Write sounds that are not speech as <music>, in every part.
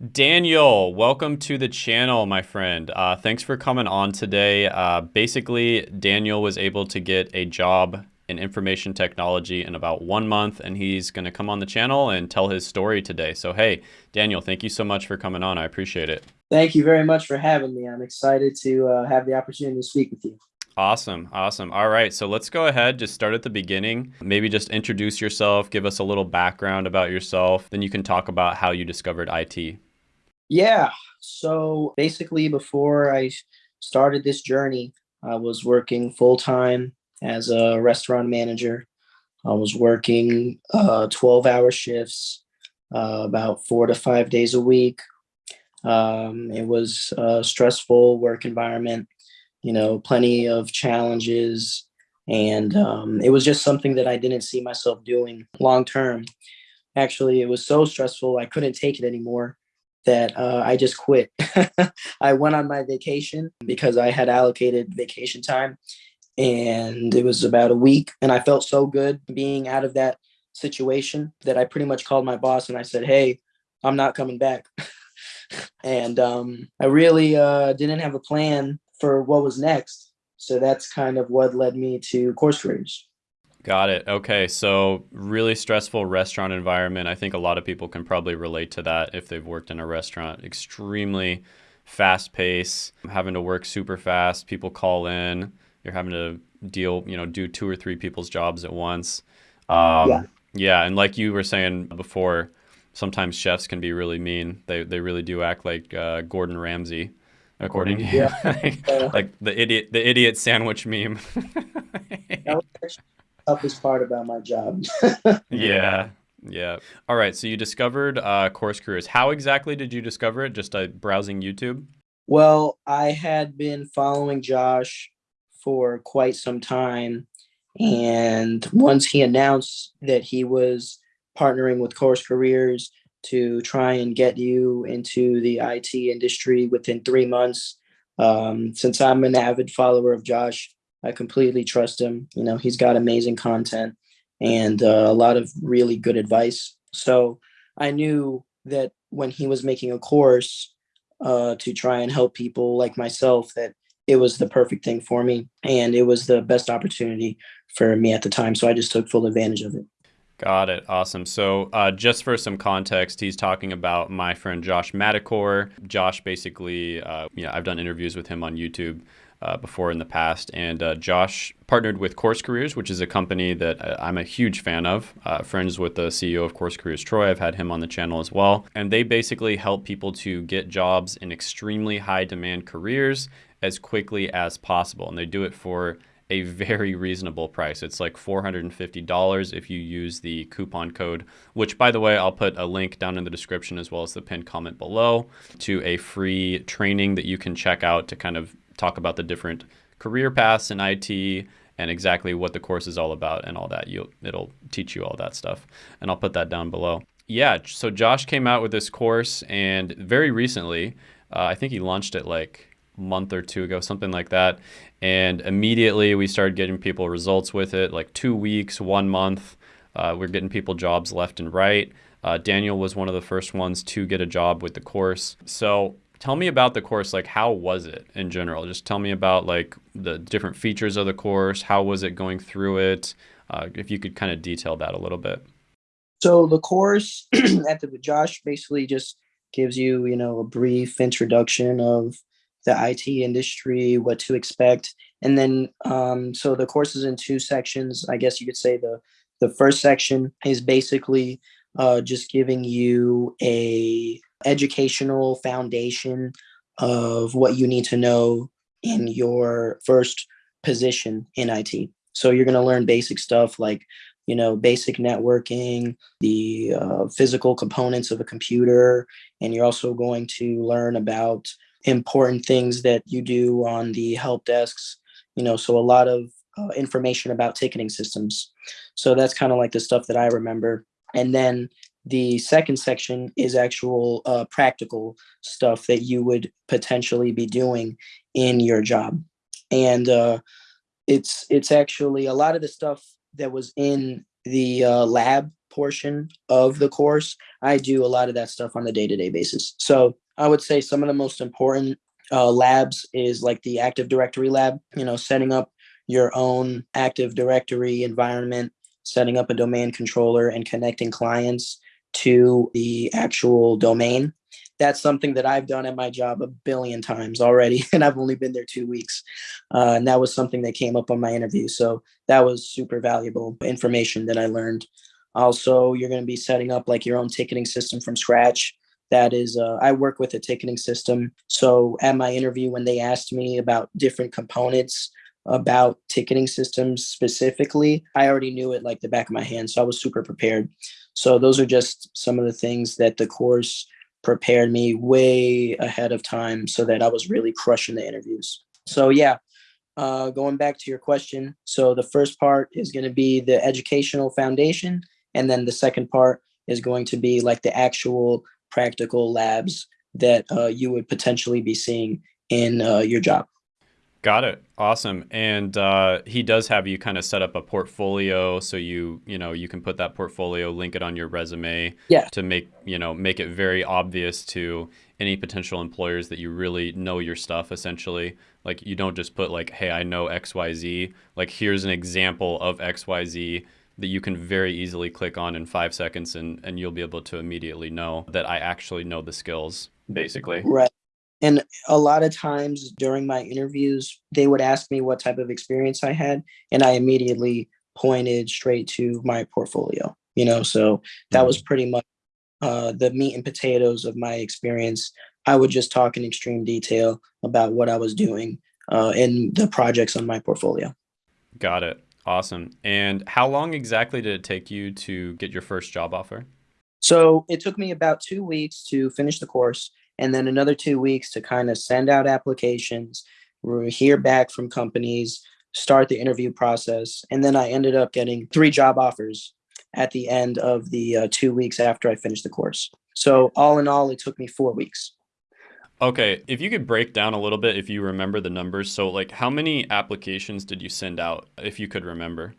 Daniel, welcome to the channel, my friend. Uh, thanks for coming on today. Uh, basically, Daniel was able to get a job in information technology in about one month, and he's going to come on the channel and tell his story today. So, hey, Daniel, thank you so much for coming on. I appreciate it. Thank you very much for having me. I'm excited to uh, have the opportunity to speak with you. Awesome. Awesome. All right. So let's go ahead, just start at the beginning. Maybe just introduce yourself, give us a little background about yourself. Then you can talk about how you discovered IT. Yeah. So basically, before I started this journey, I was working full time as a restaurant manager. I was working uh, 12 hour shifts, uh, about four to five days a week. Um, it was a stressful work environment, you know, plenty of challenges. And um, it was just something that I didn't see myself doing long term. Actually, it was so stressful, I couldn't take it anymore that uh, I just quit. <laughs> I went on my vacation because I had allocated vacation time and it was about a week and I felt so good being out of that situation that I pretty much called my boss and I said, "Hey, I'm not coming back." <laughs> and um, I really uh, didn't have a plan for what was next. So that's kind of what led me to course careers. Got it. Okay. So, really stressful restaurant environment. I think a lot of people can probably relate to that if they've worked in a restaurant. Extremely fast pace, having to work super fast. People call in. You're having to deal, you know, do two or three people's jobs at once. Um, yeah. Yeah. And like you were saying before, sometimes chefs can be really mean. They, they really do act like uh, Gordon Ramsay according to you. Yeah. <laughs> like the idiot the idiot sandwich meme <laughs> toughest part about my job. <laughs> yeah. Yeah. All right. So you discovered uh, Course Careers. How exactly did you discover it? Just uh, browsing YouTube? Well, I had been following Josh for quite some time. And once he announced that he was partnering with Course Careers to try and get you into the IT industry within three months, um, since I'm an avid follower of Josh, I completely trust him. You know, he's got amazing content and uh, a lot of really good advice. So I knew that when he was making a course uh, to try and help people like myself, that it was the perfect thing for me and it was the best opportunity for me at the time. So I just took full advantage of it. Got it. Awesome. So, uh, just for some context, he's talking about my friend Josh Madakor. Josh basically, uh, you know, I've done interviews with him on YouTube uh, before in the past. And uh, Josh partnered with Course Careers, which is a company that uh, I'm a huge fan of. Uh, friends with the CEO of Course Careers, Troy. I've had him on the channel as well. And they basically help people to get jobs in extremely high demand careers as quickly as possible. And they do it for a very reasonable price. It's like $450 if you use the coupon code, which by the way, I'll put a link down in the description as well as the pinned comment below to a free training that you can check out to kind of talk about the different career paths in IT and exactly what the course is all about and all that. You'll, it'll teach you all that stuff, and I'll put that down below. Yeah, so Josh came out with this course, and very recently, uh, I think he launched it like a month or two ago, something like that. And immediately we started getting people results with it, like two weeks, one month. Uh, we're getting people jobs left and right. Uh, Daniel was one of the first ones to get a job with the course. So Tell me about the course. Like, how was it in general? Just tell me about like the different features of the course. How was it going through it? Uh, if you could kind of detail that a little bit. So the course <clears throat> at the Josh basically just gives you, you know, a brief introduction of the IT industry, what to expect, and then um, so the course is in two sections. I guess you could say the the first section is basically uh, just giving you a educational foundation of what you need to know in your first position in IT. So you're going to learn basic stuff like, you know, basic networking, the uh, physical components of a computer, and you're also going to learn about important things that you do on the help desks. You know, so a lot of uh, information about ticketing systems. So that's kind of like the stuff that I remember. And then the second section is actual uh, practical stuff that you would potentially be doing in your job. And uh, it's it's actually a lot of the stuff that was in the uh, lab portion of the course, I do a lot of that stuff on a day to day basis. So I would say some of the most important uh, labs is like the Active Directory lab, you know, setting up your own Active Directory environment, setting up a domain controller, and connecting clients to the actual domain. That's something that I've done at my job a billion times already, <laughs> and I've only been there two weeks. Uh, and that was something that came up on my interview. So that was super valuable information that I learned. Also, you're going to be setting up like your own ticketing system from scratch. That is, uh, I work with a ticketing system. So at my interview, when they asked me about different components about ticketing systems specifically, I already knew it like the back of my hand. So I was super prepared. So those are just some of the things that the course prepared me way ahead of time so that I was really crushing the interviews. So yeah, uh, going back to your question. So the first part is going to be the educational foundation. And then the second part is going to be like the actual practical labs that uh, you would potentially be seeing in uh, your job. Got it. Awesome. And uh, he does have you kind of set up a portfolio, so you you know you can put that portfolio, link it on your resume, yeah. to make you know make it very obvious to any potential employers that you really know your stuff. Essentially, like you don't just put like, hey, I know X Y Z. Like here's an example of X Y Z that you can very easily click on in five seconds, and and you'll be able to immediately know that I actually know the skills. Basically, right. And a lot of times during my interviews, they would ask me what type of experience I had, and I immediately pointed straight to my portfolio. You know, so that was mm-hmm. pretty much uh, the meat and potatoes of my experience. I would just talk in extreme detail about what I was doing uh, in the projects on my portfolio. Got it. Awesome. And how long exactly did it take you to get your first job offer? So it took me about two weeks to finish the course and then another two weeks to kind of send out applications, hear back from companies, start the interview process. And then I ended up getting three job offers at the end of the uh, two weeks after I finished the course. So, all in all, it took me four weeks. Okay, if you could break down a little bit, if you remember the numbers. So, like, how many applications did you send out, if you could remember?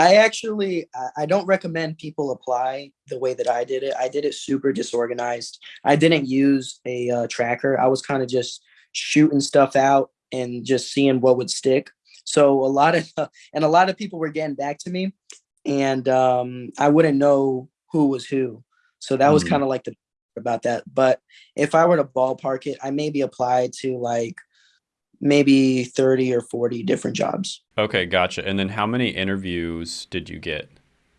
I actually I don't recommend people apply the way that I did it. I did it super disorganized. I didn't use a uh, tracker. I was kind of just shooting stuff out and just seeing what would stick. So a lot of <laughs> and a lot of people were getting back to me, and um, I wouldn't know who was who. So that was mm-hmm. kind of like the about that. But if I were to ballpark it, I maybe applied to like maybe 30 or 40 different jobs. Okay, gotcha. And then how many interviews did you get?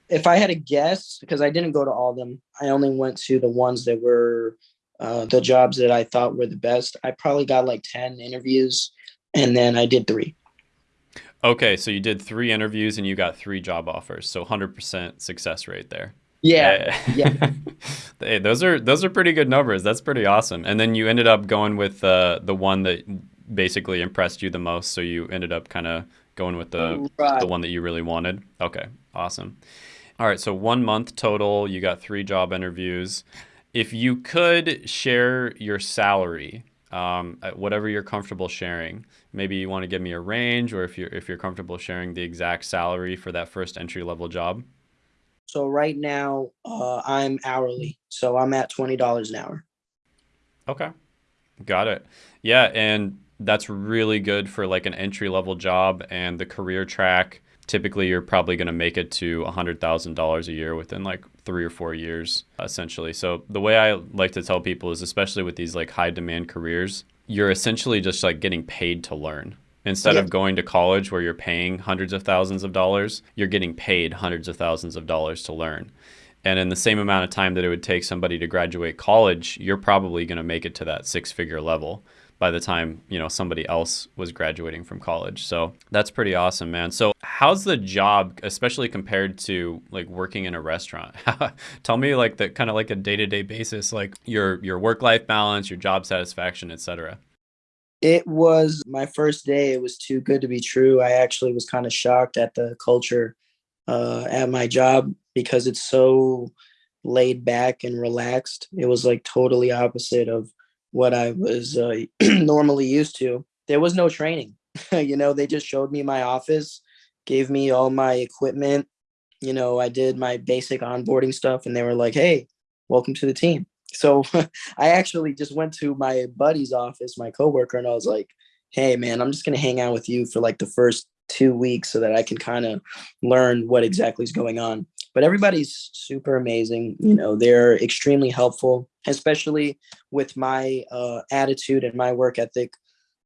If I had a guess, because I didn't go to all of them, I only went to the ones that were uh, the jobs that I thought were the best. I probably got like 10 interviews and then I did three. Okay, so you did three interviews and you got three job offers. So 100% success rate there. Yeah. Yeah. <laughs> hey, those are those are pretty good numbers. That's pretty awesome. And then you ended up going with uh, the one that basically impressed you the most, so you ended up kind of going with the right. the one that you really wanted. Okay, awesome. All right, so one month total. You got three job interviews. If you could share your salary, um, whatever you're comfortable sharing, maybe you want to give me a range, or if you're if you're comfortable sharing the exact salary for that first entry level job. So right now, uh, I'm hourly, so I'm at twenty dollars an hour. Okay, got it. Yeah, and that's really good for like an entry level job and the career track. Typically, you're probably going to make it to $100,000 a year within like three or four years, essentially. So, the way I like to tell people is, especially with these like high demand careers, you're essentially just like getting paid to learn. Instead yeah. of going to college where you're paying hundreds of thousands of dollars, you're getting paid hundreds of thousands of dollars to learn. And in the same amount of time that it would take somebody to graduate college, you're probably going to make it to that six figure level by the time you know somebody else was graduating from college. So that's pretty awesome man. So how's the job especially compared to like working in a restaurant? <laughs> Tell me like the kind of like a day-to-day basis like your your work-life balance your job satisfaction etc it was my first day it was too good to be true. I actually was kind of shocked at the culture uh, at my job because it's so laid back and relaxed. It was like totally opposite of what I was uh, <clears throat> normally used to. There was no training. <laughs> you know, they just showed me my office, gave me all my equipment, you know, I did my basic onboarding stuff and they were like, hey, welcome to the team. So <laughs> I actually just went to my buddy's office, my coworker, and I was like, hey, man, I'm just going to hang out with you for like the first two weeks so that I can kind of learn what exactly is going on. But everybody's super amazing. You know, they're extremely helpful, especially with my uh, attitude and my work ethic.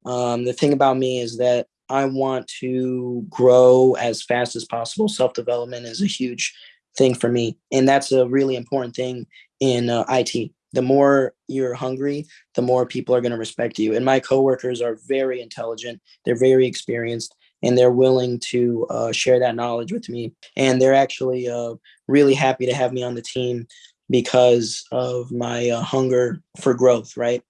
Um, the thing about me is that I want to grow as fast as possible. Self development is a huge thing for me. And that's a really important thing in uh, IT. The more you're hungry, the more people are going to respect you. And my coworkers are very intelligent, they're very experienced, and they're willing to uh, share that knowledge with me. And they're actually uh, really happy to have me on the team because of my uh, hunger for growth, right?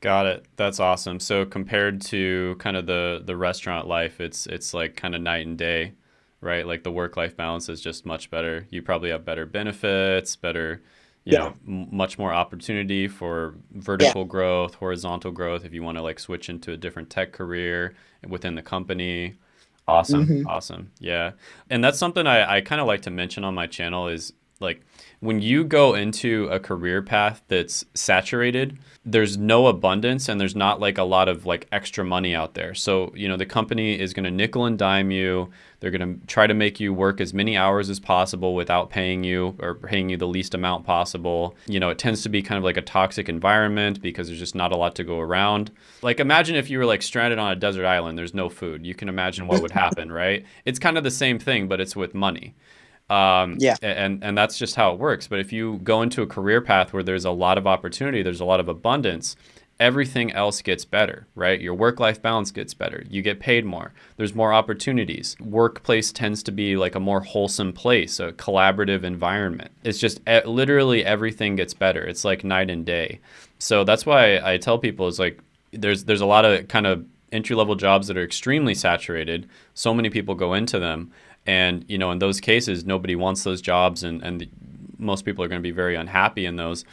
Got it. That's awesome. So compared to kind of the the restaurant life, it's it's like kind of night and day, right? Like the work life balance is just much better. You probably have better benefits, better, you yeah. know, m- much more opportunity for vertical yeah. growth, horizontal growth if you want to like switch into a different tech career within the company. Awesome. Mm-hmm. Awesome. Yeah. And that's something I, I kind of like to mention on my channel is like when you go into a career path that's saturated, there's no abundance and there's not like a lot of like extra money out there. So, you know, the company is going to nickel and dime you. They're going to try to make you work as many hours as possible without paying you or paying you the least amount possible. You know, it tends to be kind of like a toxic environment because there's just not a lot to go around. Like imagine if you were like stranded on a desert island, there's no food. You can imagine what would happen, right? It's kind of the same thing, but it's with money. Um, yeah. And, and that's just how it works. But if you go into a career path where there's a lot of opportunity, there's a lot of abundance, everything else gets better, right? Your work life balance gets better. You get paid more. There's more opportunities. Workplace tends to be like a more wholesome place, a collaborative environment. It's just literally everything gets better. It's like night and day. So that's why I tell people is like there's there's a lot of kind of entry level jobs that are extremely saturated. So many people go into them and you know, in those cases, nobody wants those jobs, and and the, most people are going to be very unhappy in those.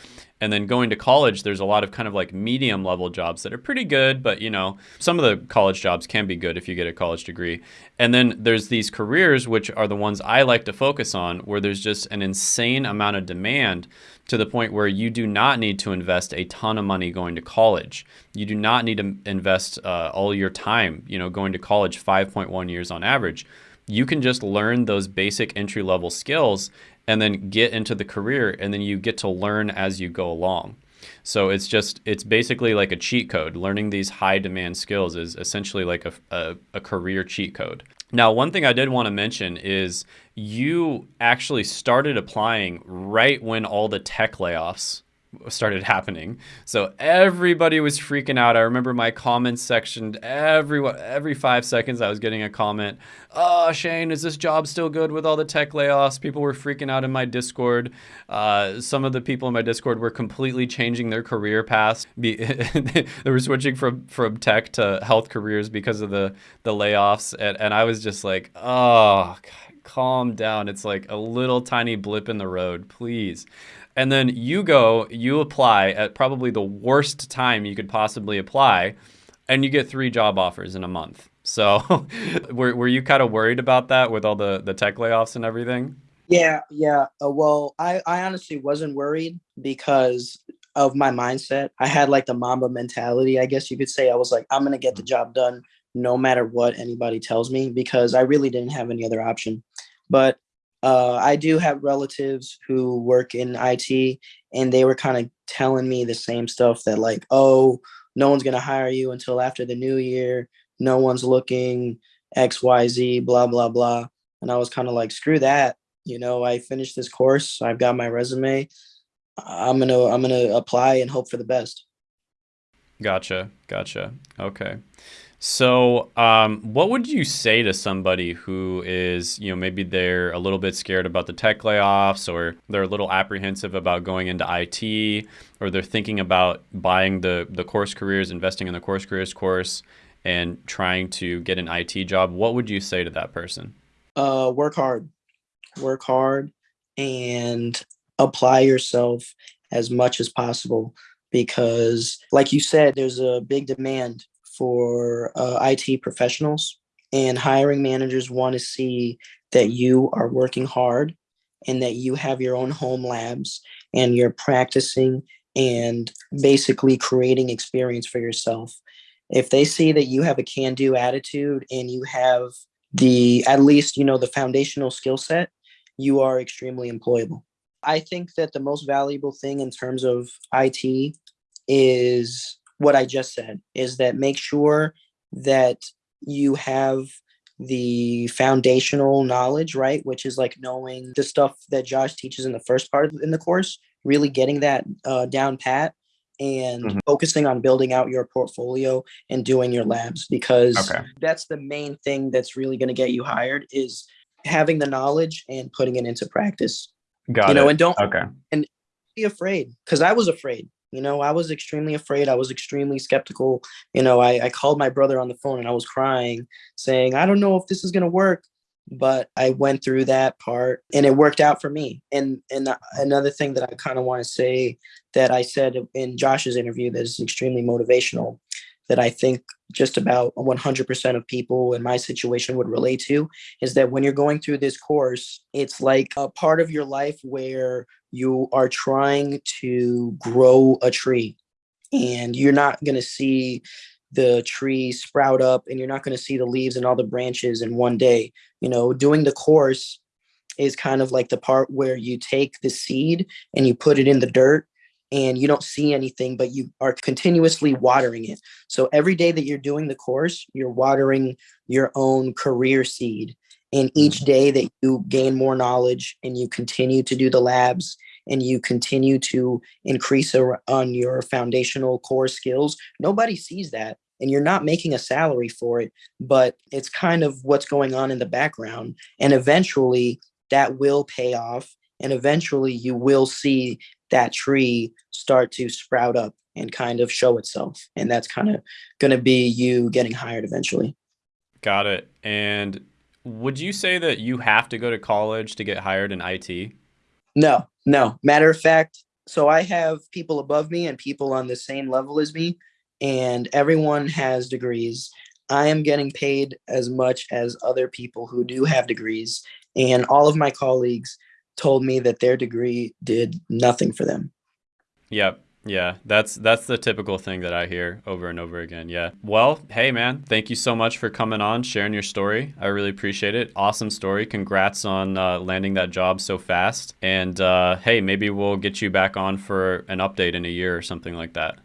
And then going to college, there's a lot of kind of like medium level jobs that are pretty good, but you know, some of the college jobs can be good if you get a college degree. And then there's these careers, which are the ones I like to focus on, where there's just an insane amount of demand to the point where you do not need to invest a ton of money going to college. You do not need to invest uh, all your time, you know, going to college 5.1 years on average you can just learn those basic entry level skills and then get into the career and then you get to learn as you go along. So it's just it's basically like a cheat code. Learning these high demand skills is essentially like a, a, a career cheat code. Now, one thing I did want to mention is you actually started applying right when all the tech layoffs started happening. So everybody was freaking out. I remember my comments section, every every 5 seconds I was getting a comment, "Oh, Shane, is this job still good with all the tech layoffs?" People were freaking out in my Discord. Uh, some of the people in my Discord were completely changing their career paths. <laughs> <laughs> they were switching from from tech to health careers because of the the layoffs and, and I was just like, "Oh, God, calm down. It's like a little tiny blip in the road, please." And then you go, you apply at probably the worst time you could possibly apply, and you get three job offers in a month. So, <laughs> were, were you kind of worried about that with all the, the tech layoffs and everything? Yeah, yeah. Uh, well, I, I honestly wasn't worried because of my mindset. I had like the Mamba mentality, I guess you could say. I was like, I'm going to get the job done no matter what anybody tells me because I really didn't have any other option. But uh, I do have relatives who work in IT, and they were kind of telling me the same stuff that, like, oh, no one's going to hire you until after the new year. No one's looking, XYZ, blah, blah, blah. And I was kind of like, screw that. You know, I finished this course, I've got my resume. I'm to I'm going to apply and hope for the best. Gotcha. Gotcha. Okay. So, um, what would you say to somebody who is, you know, maybe they're a little bit scared about the tech layoffs or they're a little apprehensive about going into IT or they're thinking about buying the, the course careers, investing in the course careers course and trying to get an IT job? What would you say to that person? Uh, work hard, work hard and apply yourself as much as possible because like you said, there's a big demand for uh, IT professionals. and hiring managers want to see that you are working hard and that you have your own home labs and you're practicing and basically creating experience for yourself. If they see that you have a can do attitude and you have the, at least, you know, the foundational skill set, you are extremely employable. I think that the most valuable thing in terms of IT is what I just said is that make sure that you have the foundational knowledge, right? Which is like knowing the stuff that Josh teaches in the first part in the course, really getting that uh, down pat and mm-hmm. focusing on building out your portfolio and doing your labs because okay. that's the main thing that's really going to get you hired is having the knowledge and putting it into practice. Got you know, it. and don't okay. and be afraid because I was afraid. You know, I was extremely afraid. I was extremely skeptical. You know, I, I called my brother on the phone and I was crying, saying, I don't know if this is going to work. But I went through that part and it worked out for me. And and another thing that I kind of want to say that I said in Josh's interview that is extremely motivational that I think just about 100% of people in my situation would relate to is that when you're going through this course, it's like a part of your life where you are trying to grow a tree. And you're not going to see the tree sprout up and you're not going to see the leaves and all the branches in one day. You know doing the course is kind of like the part where you take the seed and you put it in the dirt and you don't see anything but you are continuously watering it so every day that you're doing the course you're watering your own career seed and each mm-hmm. day that you gain more knowledge and you continue to do the labs and you continue to increase on your foundational core skills, nobody sees that. And you're not making a salary for it, but it's kind of what's going on in the background. And eventually that will pay off. And eventually you will see that tree start to sprout up and kind of show itself. And that's kind of going to be you getting hired eventually. Got it. And would you say that you have to go to college to get hired in IT? No, no. Matter of fact, so I have people above me and people on the same level as me, and everyone has degrees. I am getting paid as much as other people who do have degrees, and all of my colleagues told me that their degree did nothing for them. Yep. Yeah, that's that's the typical thing that I hear over and over again. Yeah. Well, hey man, thank you so much for coming on, sharing your story. I really appreciate it. Awesome story. Congrats on uh, landing that job so fast. And uh, hey, maybe we'll get you back on for an update in a year or something like that.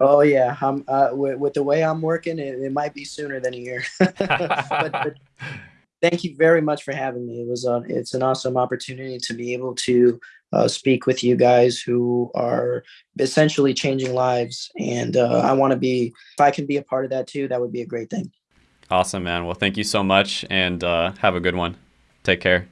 Oh yeah, I'm uh, with, with, the way I'm working, it, it, might be sooner than a year. <laughs> but, but <laughs> thank you very much for having me. It was a, it's an awesome opportunity to be able to uh, speak with you guys who are essentially changing lives. And uh, I want to be, if I can be a part of that too, that would be a great thing. Awesome, man. Well, thank you so much and uh, have a good one. Take care.